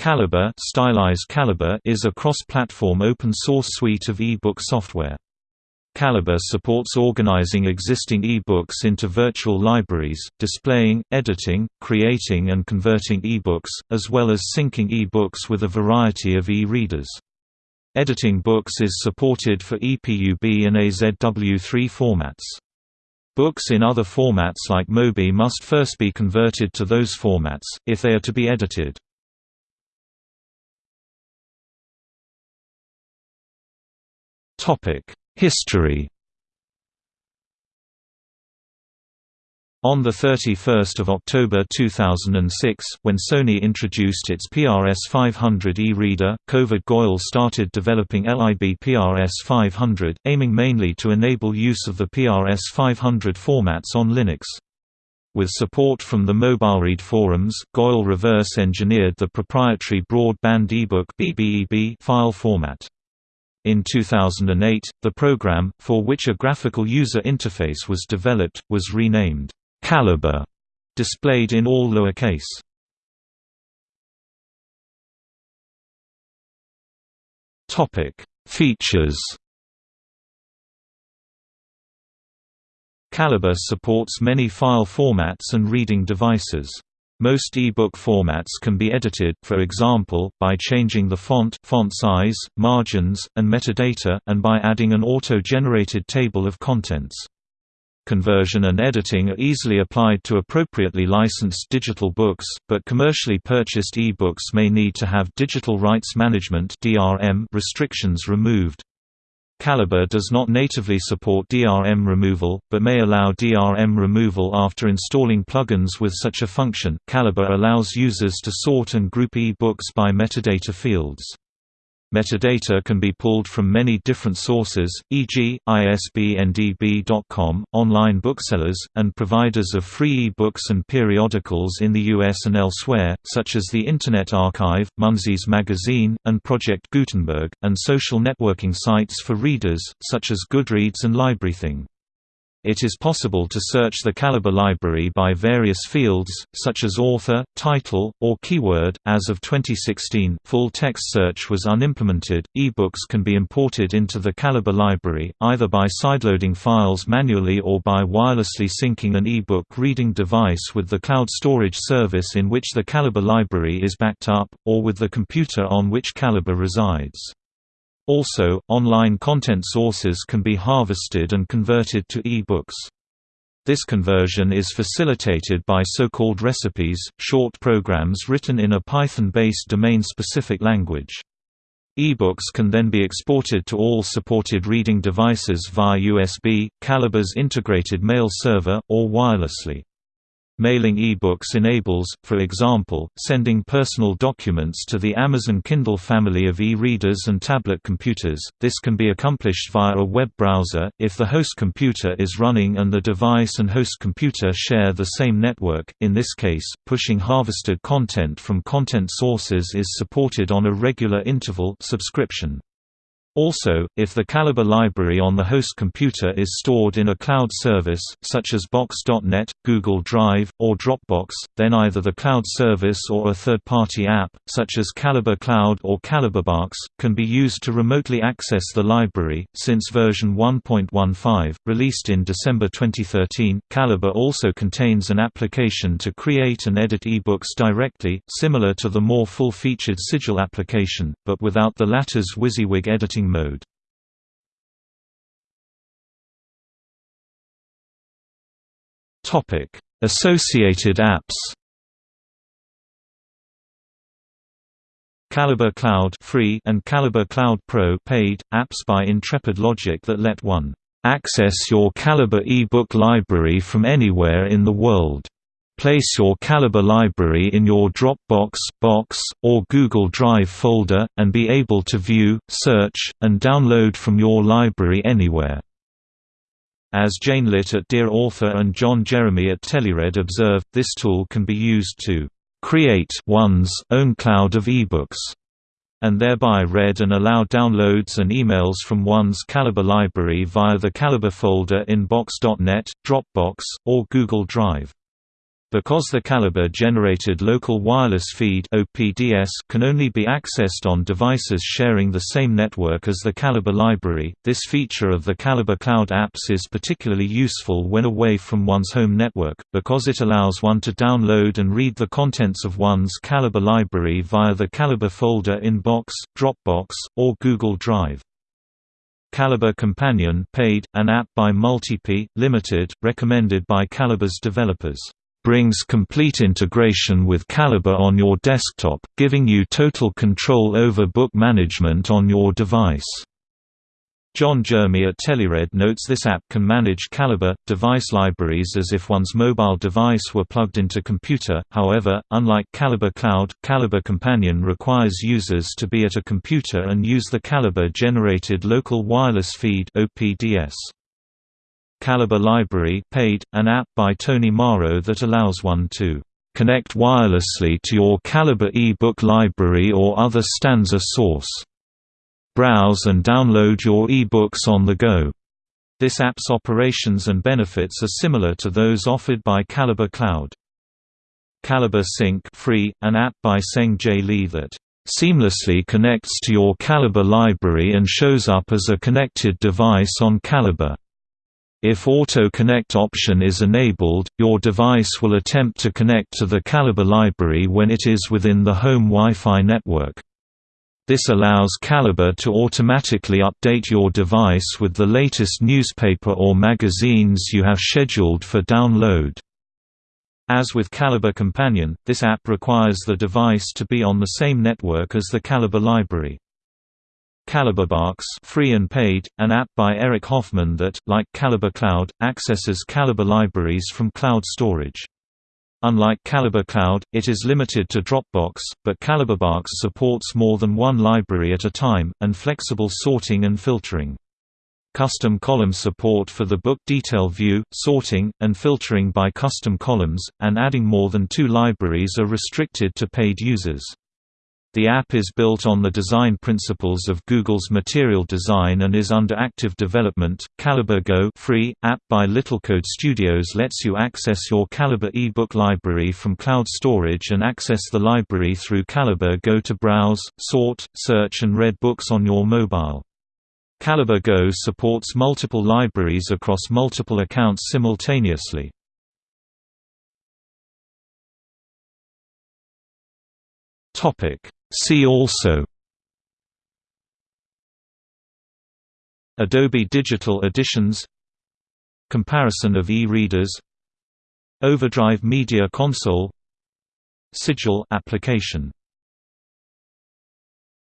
Calibre, stylized Calibre is a cross-platform open-source suite of e-book software. Calibre supports organizing existing e-books into virtual libraries, displaying, editing, creating and converting e-books, as well as syncing e-books with a variety of e-readers. Editing books is supported for EPUB and AZW3 formats. Books in other formats like MOBI must first be converted to those formats, if they are to be edited. History On 31 October 2006, when Sony introduced its PRS 500 e-reader, Kovid Goyal started developing LIB PRS 500, aiming mainly to enable use of the PRS 500 formats on Linux. With support from the MobileRead forums, Goyal reverse-engineered the proprietary broadband ebook file format. In 2008, the program, for which a graphical user interface was developed, was renamed Calibre, displayed in all lowercase. Topic: Features. Calibre supports many file formats and reading devices. Most e-book formats can be edited, for example, by changing the font, font size, margins, and metadata, and by adding an auto-generated table of contents. Conversion and editing are easily applied to appropriately licensed digital books, but commercially purchased e-books may need to have digital rights management restrictions removed. Calibre does not natively support DRM removal, but may allow DRM removal after installing plugins with such a function. Calibre allows users to sort and group e-books by metadata fields. Metadata can be pulled from many different sources, e.g., ISBNDB.com, online booksellers, and providers of free e-books and periodicals in the US and elsewhere, such as the Internet Archive, Munsey's Magazine, and Project Gutenberg, and social networking sites for readers, such as Goodreads and LibraryThing. It is possible to search the Calibre library by various fields, such as author, title, or keyword. As of 2016, full text search was unimplemented. Ebooks can be imported into the Calibre library, either by sideloading files manually or by wirelessly syncing an ebook reading device with the cloud storage service in which the Calibre library is backed up, or with the computer on which Calibre resides. Also, online content sources can be harvested and converted to e-books. This conversion is facilitated by so-called recipes, short programs written in a Python-based domain-specific language. E-books can then be exported to all supported reading devices via USB, Calibre's integrated mail server, or wirelessly. Mailing e-books enables, for example, sending personal documents to the Amazon Kindle family of e-readers and tablet computers. This can be accomplished via a web browser, if the host computer is running and the device and host computer share the same network. In this case, pushing harvested content from content sources is supported on a regular interval subscription. Also, if the Calibre library on the host computer is stored in a cloud service, such as Box.net, Google Drive, or Dropbox, then either the cloud service or a third-party app, such as Calibre Cloud or CalibreBox, can be used to remotely access the library. Since version 1.15, released in December 2013, Calibre also contains an application to create and edit ebooks directly, similar to the more full-featured Sigil application, but without the latter's WYSIWYG editing mode. Topic: Associated apps. Calibre Cloud free and Calibre Cloud Pro paid, apps by Intrepid Logic that let one access your Calibre ebook library from anywhere in the world. Place your Calibre library in your Dropbox, Box, or Google Drive folder, and be able to view, search, and download from your library anywhere. As Jane Litte at Dear Author and John Jeremy at Teleread observe, this tool can be used to create one's own cloud of ebooks and thereby read and allow downloads and emails from one's Calibre library via the Calibre folder in Box.net, Dropbox, or Google Drive. Because the Calibre-generated local wireless feed can only be accessed on devices sharing the same network as the Calibre library, this feature of the Calibre Cloud apps is particularly useful when away from one's home network, because it allows one to download and read the contents of one's Calibre library via the Calibre folder in Box, Dropbox, or Google Drive. Calibre Companion paid, an app by MultiPie, Limited, recommended by Calibre's developers brings complete integration with Calibre on your desktop, giving you total control over book management on your device. John Jeremy at Teleread notes this app can manage Calibre device libraries as if one's mobile device were plugged into computer. However, unlike Calibre Cloud, Calibre Companion requires users to be at a computer and use the Calibre generated local wireless feed (OPDS). Calibre Library paid, an app by Tony Marro that allows one to connect wirelessly to your Calibre e-book library or other stanza source. Browse and download your e-books on the go. This app's operations and benefits are similar to those offered by Calibre Cloud. Calibre Sync free, an app by Seng J. Lee that seamlessly connects to your Calibre library and shows up as a connected device on Calibre. If Auto Connect option is enabled, your device will attempt to connect to the Calibre library when it is within the home Wi-Fi network. This allows Calibre to automatically update your device with the latest newspaper or magazines you have scheduled for download. As with Calibre Companion, this app requires the device to be on the same network as the Calibre library. CalibreBox free and paid, an app by Eric Hoffman that, like Calibre Cloud, accesses Calibre libraries from cloud storage. Unlike Calibre Cloud, it is limited to Dropbox, but CalibreBox supports more than one library at a time, and flexible sorting and filtering. Custom column support for the book detail view, sorting, and filtering by custom columns, and adding more than two libraries are restricted to paid users. The app is built on the design principles of Google's Material Design and is under active development. Calibre Go free app by Littlecode Studios lets you access your Calibre ebook library from cloud storage and access the library through Calibre Go to browse, sort, search and read books on your mobile. Calibre Go supports multiple libraries across multiple accounts simultaneously. Topic See also Adobe Digital Editions Comparison of e-readers Overdrive Media Console Sigil application